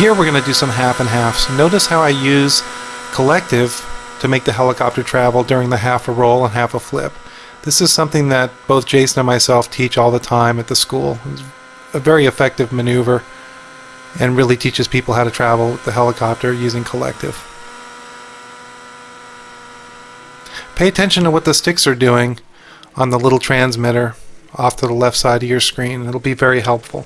Here we're going to do some half and halves. Notice how I use collective to make the helicopter travel during the half a roll and half a flip. This is something that both Jason and myself teach all the time at the school. It's a very effective maneuver and really teaches people how to travel with the helicopter using collective. Pay attention to what the sticks are doing on the little transmitter off to the left side of your screen. It'll be very helpful.